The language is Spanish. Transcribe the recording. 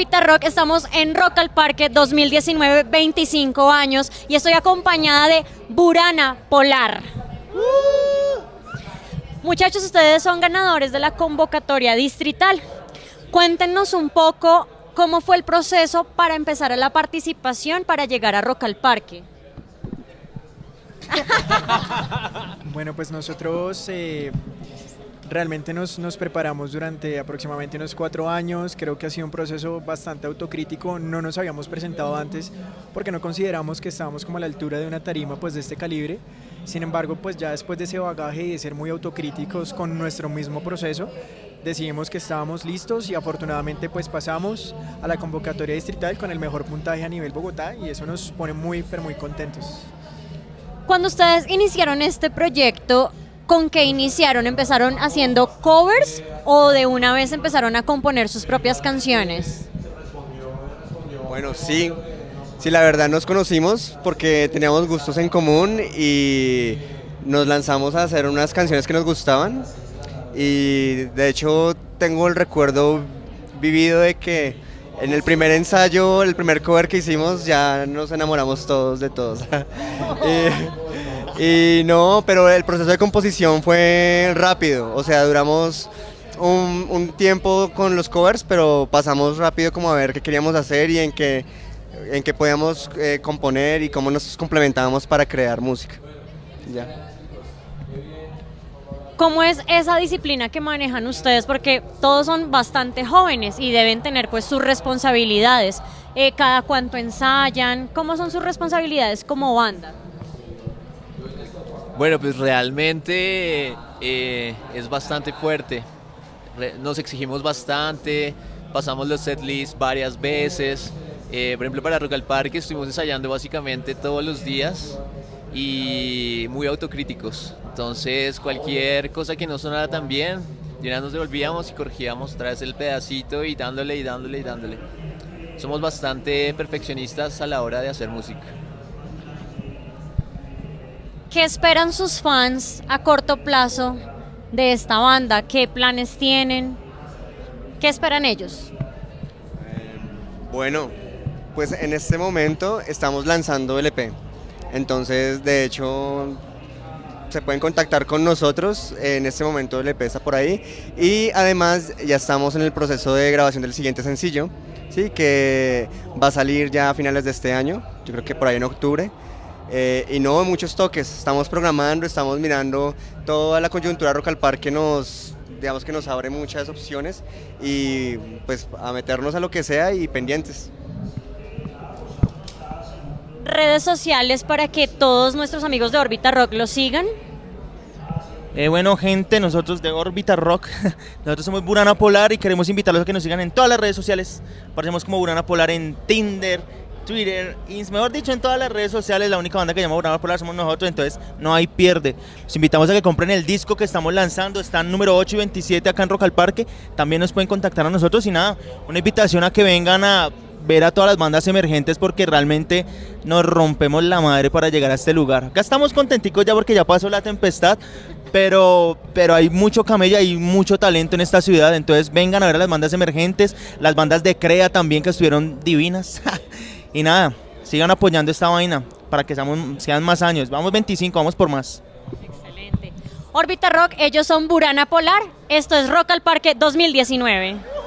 Orbita Rock, estamos en Rock al Parque 2019, 25 años, y estoy acompañada de Burana Polar. Muchachos, ustedes son ganadores de la convocatoria distrital. Cuéntenos un poco cómo fue el proceso para empezar a la participación para llegar a Rock al Parque. Bueno, pues nosotros eh, realmente nos, nos preparamos durante aproximadamente unos cuatro años. Creo que ha sido un proceso bastante autocrítico. No nos habíamos presentado antes porque no consideramos que estábamos como a la altura de una tarima pues, de este calibre. Sin embargo, pues ya después de ese bagaje y de ser muy autocríticos con nuestro mismo proceso, decidimos que estábamos listos y afortunadamente pues pasamos a la convocatoria distrital con el mejor puntaje a nivel Bogotá y eso nos pone muy pero muy contentos. Cuando ustedes iniciaron este proyecto, ¿con qué iniciaron? ¿Empezaron haciendo covers o de una vez empezaron a componer sus propias canciones? Bueno, sí, sí, la verdad nos conocimos porque teníamos gustos en común y nos lanzamos a hacer unas canciones que nos gustaban y de hecho tengo el recuerdo vivido de que en el primer ensayo, el primer cover que hicimos, ya nos enamoramos todos de todos. y no, pero el proceso de composición fue rápido, o sea, duramos un, tiempo con los covers, pero pasamos rápido como a ver qué queríamos hacer y en qué, en qué podíamos eh, componer y cómo nos complementábamos para crear música. Ya. ¿Cómo es esa disciplina que manejan ustedes? Porque todos son bastante jóvenes y deben tener pues sus responsabilidades. Eh, ¿Cada cuánto ensayan? ¿Cómo son sus responsabilidades como banda? Bueno, pues realmente eh, es bastante fuerte. Nos exigimos bastante, pasamos los set lists varias veces. Eh, por ejemplo, para Rock al Parque estuvimos ensayando básicamente todos los días y muy autocríticos. Entonces, cualquier cosa que no sonara tan bien, ya nos devolvíamos y corregíamos vez el pedacito y dándole y dándole y dándole. Somos bastante perfeccionistas a la hora de hacer música. ¿Qué esperan sus fans a corto plazo de esta banda? ¿Qué planes tienen? ¿Qué esperan ellos? Bueno, pues en este momento estamos lanzando el EP. Entonces, de hecho, se pueden contactar con nosotros. En este momento el EP está por ahí. Y además ya estamos en el proceso de grabación del siguiente sencillo, ¿sí? que va a salir ya a finales de este año. Yo creo que por ahí en octubre. Eh, y no muchos toques, estamos programando, estamos mirando toda la coyuntura Rock al Parque nos, digamos que nos abre muchas opciones y pues a meternos a lo que sea y pendientes. Redes sociales para que todos nuestros amigos de Orbita Rock lo sigan. Eh, bueno, gente, nosotros de Orbita Rock, nosotros somos Burana Polar y queremos invitarlos a que nos sigan en todas las redes sociales. Aparecemos como Burana Polar en Tinder, Twitter, y mejor dicho, en todas las redes sociales. La única banda que llama Burana Polar somos nosotros, entonces no hay pierde. Los invitamos a que compren el disco que estamos lanzando, está en número 8 y 27 acá en Rock al Parque. También nos pueden contactar a nosotros y nada, una invitación a que vengan a ver a todas las bandas emergentes porque realmente nos rompemos la madre para llegar a este lugar. Acá estamos contenticos ya porque ya pasó la tempestad, pero, pero hay mucho camello y mucho talento en esta ciudad, entonces vengan a ver a las bandas emergentes, las bandas de Crea también que estuvieron divinas. y nada, sigan apoyando esta vaina para que seamos, sean más años. Vamos 25, vamos por más. Excelente. Orbita Rock, ellos son Burana Polar. Esto es Rock al Parque 2019.